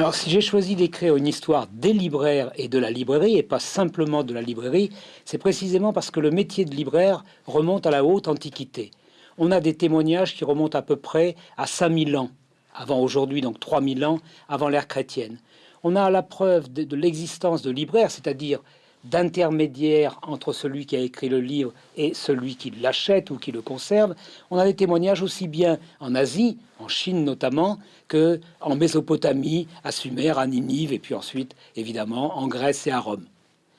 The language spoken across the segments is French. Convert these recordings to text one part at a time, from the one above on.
Alors si j'ai choisi d'écrire une histoire des libraires et de la librairie, et pas simplement de la librairie, c'est précisément parce que le métier de libraire remonte à la haute antiquité. On a des témoignages qui remontent à peu près à 5000 ans, avant aujourd'hui, donc 3000 ans, avant l'ère chrétienne. On a la preuve de, de l'existence de libraires, c'est-à-dire d'intermédiaire entre celui qui a écrit le livre et celui qui l'achète ou qui le conserve. On a des témoignages aussi bien en Asie, en Chine notamment, que en Mésopotamie, à Sumer, à Ninive, et puis ensuite, évidemment, en Grèce et à Rome.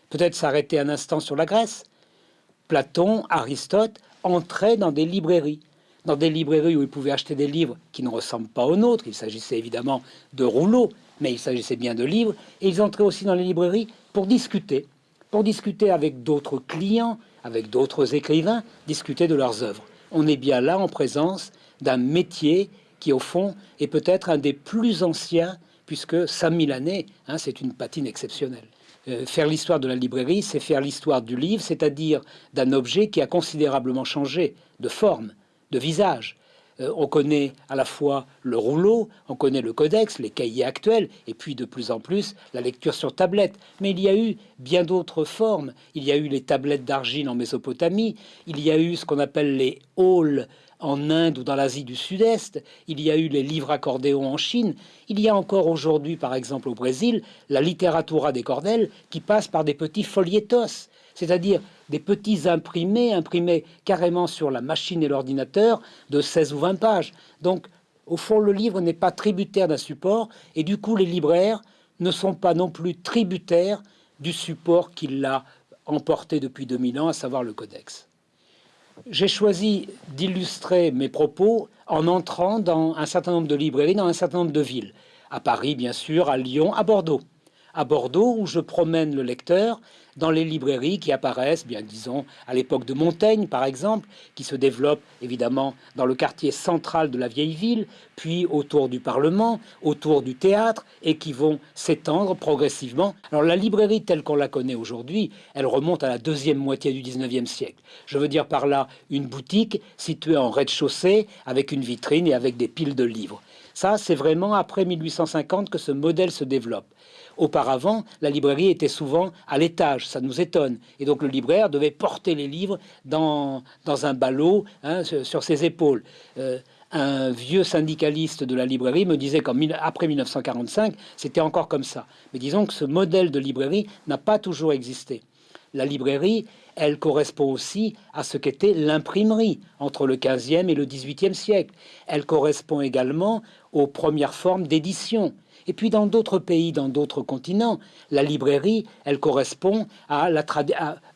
Peut-être s'arrêter un instant sur la Grèce. Platon, Aristote entraient dans des librairies dans des librairies où ils pouvaient acheter des livres qui ne ressemblent pas aux nôtres. Il s'agissait évidemment de rouleaux, mais il s'agissait bien de livres. Et ils entraient aussi dans les librairies pour discuter, pour discuter avec d'autres clients, avec d'autres écrivains, discuter de leurs œuvres. On est bien là en présence d'un métier qui, au fond, est peut-être un des plus anciens, puisque 5000 années, hein, c'est une patine exceptionnelle. Euh, faire l'histoire de la librairie, c'est faire l'histoire du livre, c'est-à-dire d'un objet qui a considérablement changé de forme, de visage, on connaît à la fois le rouleau, on connaît le codex, les cahiers actuels, et puis de plus en plus la lecture sur tablette. Mais il y a eu bien d'autres formes. Il y a eu les tablettes d'argile en Mésopotamie, il y a eu ce qu'on appelle les halls en Inde ou dans l'Asie du Sud-Est, il y a eu les livres accordéons en Chine, il y a encore aujourd'hui, par exemple au Brésil, la littératura des cordelles qui passe par des petits folietos, c'est-à-dire des petits imprimés, imprimés carrément sur la machine et l'ordinateur, de 16 ou 20 pages. Donc, au fond, le livre n'est pas tributaire d'un support, et du coup, les libraires ne sont pas non plus tributaires du support qui l'a emporté depuis 2000 ans, à savoir le codex. J'ai choisi d'illustrer mes propos en entrant dans un certain nombre de librairies, dans un certain nombre de villes. À Paris, bien sûr, à Lyon, à Bordeaux à Bordeaux, où je promène le lecteur dans les librairies qui apparaissent, bien disons, à l'époque de Montaigne, par exemple, qui se développent évidemment dans le quartier central de la vieille ville, puis autour du Parlement, autour du théâtre, et qui vont s'étendre progressivement. Alors la librairie telle qu'on la connaît aujourd'hui, elle remonte à la deuxième moitié du 19e siècle. Je veux dire par là une boutique située en rez-de-chaussée, avec une vitrine et avec des piles de livres. Ça, c'est vraiment après 1850 que ce modèle se développe. Auparavant, la librairie était souvent à l'étage, ça nous étonne. Et donc le libraire devait porter les livres dans, dans un ballot hein, sur, ses épaules. Euh, un vieux syndicaliste de la librairie me disait qu'après 1945, c'était encore comme ça. Mais disons que ce modèle de librairie n'a pas toujours existé. La librairie, elle correspond aussi à ce qu'était l'imprimerie entre le 15e et le 18e siècle. Elle correspond également aux premières formes d'édition. Et puis dans d'autres pays, dans d'autres continents, la librairie, elle correspond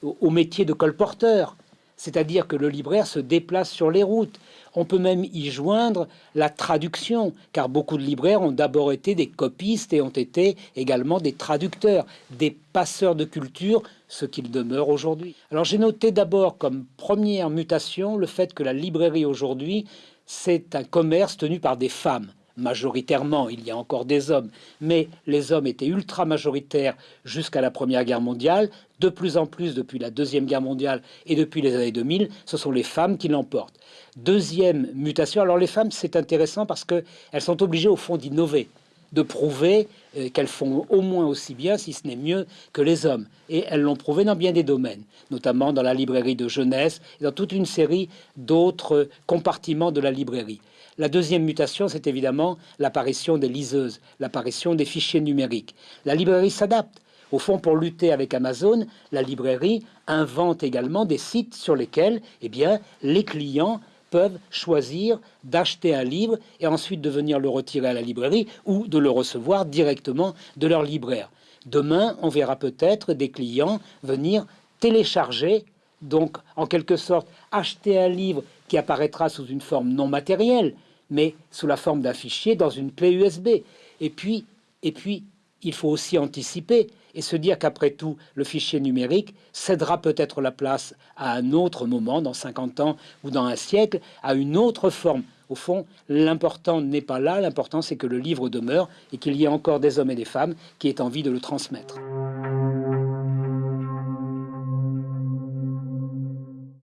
au métier de colporteur. C'est-à-dire que le libraire se déplace sur les routes. On peut même y joindre la traduction, car beaucoup de libraires ont d'abord été des copistes et ont été également des traducteurs, des passeurs de culture, ce qu'ils demeurent aujourd'hui. Alors j'ai noté d'abord comme première mutation le fait que la librairie aujourd'hui, c'est un commerce tenu par des femmes majoritairement, il y a encore des hommes, mais les hommes étaient ultra majoritaires jusqu'à la Première Guerre mondiale. De plus en plus, depuis la Deuxième Guerre mondiale et depuis les années 2000, ce sont les femmes qui l'emportent. Deuxième mutation, alors les femmes, c'est intéressant parce qu'elles sont obligées au fond d'innover, de prouver euh, qu'elles font au moins aussi bien, si ce n'est mieux, que les hommes. Et elles l'ont prouvé dans bien des domaines, notamment dans la librairie de jeunesse et dans toute une série d'autres compartiments de la librairie. La deuxième mutation, c'est évidemment l'apparition des liseuses, l'apparition des fichiers numériques. La librairie s'adapte. Au fond, pour lutter avec Amazon, la librairie invente également des sites sur lesquels eh bien, les clients peuvent choisir d'acheter un livre et ensuite de venir le retirer à la librairie ou de le recevoir directement de leur libraire. Demain, on verra peut-être des clients venir télécharger, donc en quelque sorte acheter un livre qui apparaîtra sous une forme non matérielle, mais sous la forme d'un fichier dans une clé USB. Et puis, et puis, il faut aussi anticiper et se dire qu'après tout, le fichier numérique cédera peut-être la place à un autre moment, dans 50 ans ou dans un siècle, à une autre forme. Au fond, l'important n'est pas là, l'important c'est que le livre demeure et qu'il y ait encore des hommes et des femmes qui aient envie de le transmettre.